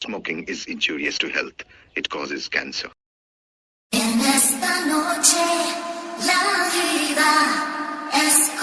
Smoking is injurious to health. It causes cancer. En esta noche la vida es